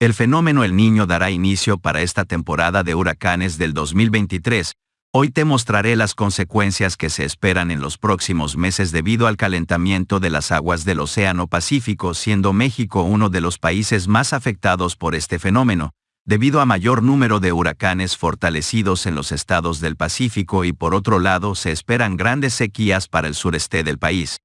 El fenómeno El Niño dará inicio para esta temporada de huracanes del 2023. Hoy te mostraré las consecuencias que se esperan en los próximos meses debido al calentamiento de las aguas del Océano Pacífico, siendo México uno de los países más afectados por este fenómeno, debido a mayor número de huracanes fortalecidos en los estados del Pacífico y por otro lado se esperan grandes sequías para el sureste del país.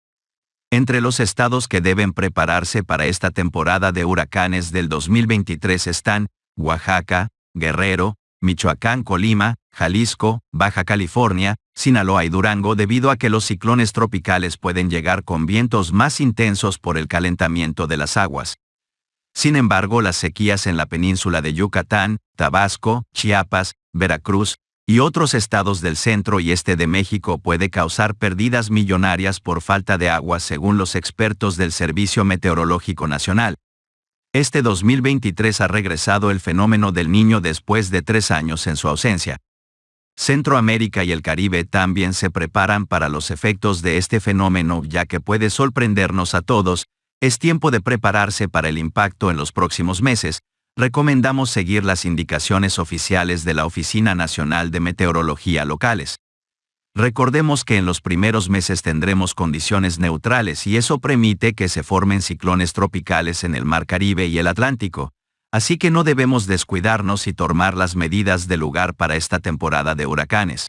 Entre los estados que deben prepararse para esta temporada de huracanes del 2023 están Oaxaca, Guerrero, Michoacán, Colima, Jalisco, Baja California, Sinaloa y Durango debido a que los ciclones tropicales pueden llegar con vientos más intensos por el calentamiento de las aguas. Sin embargo, las sequías en la península de Yucatán, Tabasco, Chiapas, Veracruz, y otros estados del centro y este de México puede causar pérdidas millonarias por falta de agua según los expertos del Servicio Meteorológico Nacional. Este 2023 ha regresado el fenómeno del niño después de tres años en su ausencia. Centroamérica y el Caribe también se preparan para los efectos de este fenómeno ya que puede sorprendernos a todos, es tiempo de prepararse para el impacto en los próximos meses, recomendamos seguir las indicaciones oficiales de la Oficina Nacional de Meteorología locales. Recordemos que en los primeros meses tendremos condiciones neutrales y eso permite que se formen ciclones tropicales en el Mar Caribe y el Atlántico, así que no debemos descuidarnos y tomar las medidas de lugar para esta temporada de huracanes.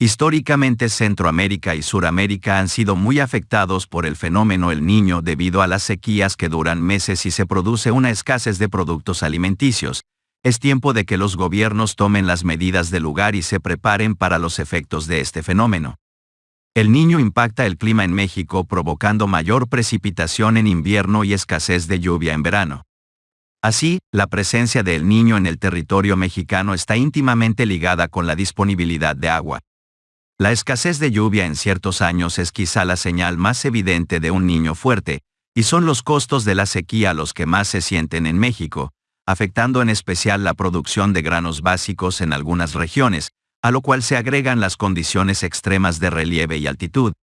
Históricamente Centroamérica y Suramérica han sido muy afectados por el fenómeno El Niño debido a las sequías que duran meses y se produce una escasez de productos alimenticios. Es tiempo de que los gobiernos tomen las medidas de lugar y se preparen para los efectos de este fenómeno. El niño impacta el clima en México provocando mayor precipitación en invierno y escasez de lluvia en verano. Así, la presencia del niño en el territorio mexicano está íntimamente ligada con la disponibilidad de agua. La escasez de lluvia en ciertos años es quizá la señal más evidente de un niño fuerte, y son los costos de la sequía los que más se sienten en México, afectando en especial la producción de granos básicos en algunas regiones, a lo cual se agregan las condiciones extremas de relieve y altitud.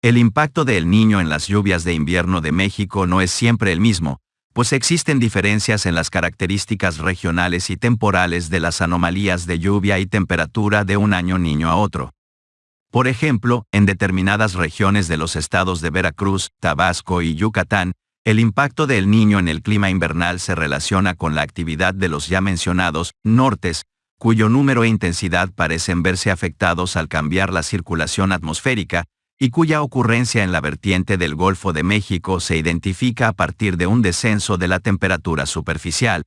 El impacto del niño en las lluvias de invierno de México no es siempre el mismo, pues existen diferencias en las características regionales y temporales de las anomalías de lluvia y temperatura de un año niño a otro. Por ejemplo, en determinadas regiones de los estados de Veracruz, Tabasco y Yucatán, el impacto del niño en el clima invernal se relaciona con la actividad de los ya mencionados nortes, cuyo número e intensidad parecen verse afectados al cambiar la circulación atmosférica, y cuya ocurrencia en la vertiente del Golfo de México se identifica a partir de un descenso de la temperatura superficial,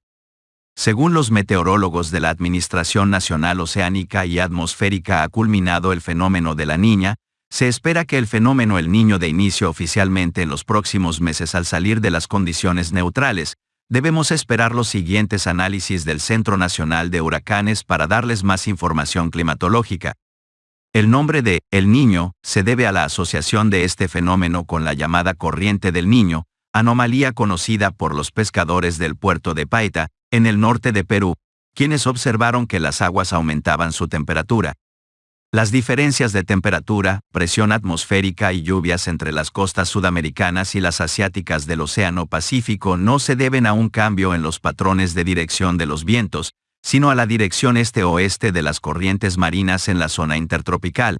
según los meteorólogos de la Administración Nacional Oceánica y Atmosférica ha culminado el fenómeno de la niña, se espera que el fenómeno El Niño de inicio oficialmente en los próximos meses al salir de las condiciones neutrales, debemos esperar los siguientes análisis del Centro Nacional de Huracanes para darles más información climatológica. El nombre de El Niño se debe a la asociación de este fenómeno con la llamada corriente del Niño, anomalía conocida por los pescadores del puerto de Paita, en el norte de Perú, quienes observaron que las aguas aumentaban su temperatura. Las diferencias de temperatura, presión atmosférica y lluvias entre las costas sudamericanas y las asiáticas del Océano Pacífico no se deben a un cambio en los patrones de dirección de los vientos, sino a la dirección este-oeste de las corrientes marinas en la zona intertropical.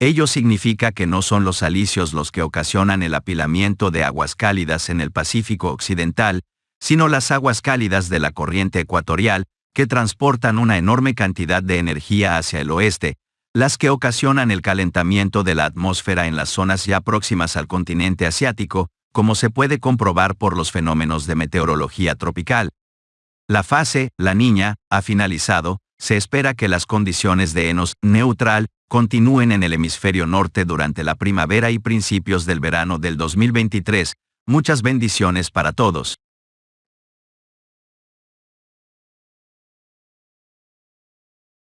Ello significa que no son los alisios los que ocasionan el apilamiento de aguas cálidas en el Pacífico Occidental, sino las aguas cálidas de la corriente ecuatorial, que transportan una enorme cantidad de energía hacia el oeste, las que ocasionan el calentamiento de la atmósfera en las zonas ya próximas al continente asiático, como se puede comprobar por los fenómenos de meteorología tropical. La fase, la niña, ha finalizado, se espera que las condiciones de enos neutral continúen en el hemisferio norte durante la primavera y principios del verano del 2023. Muchas bendiciones para todos.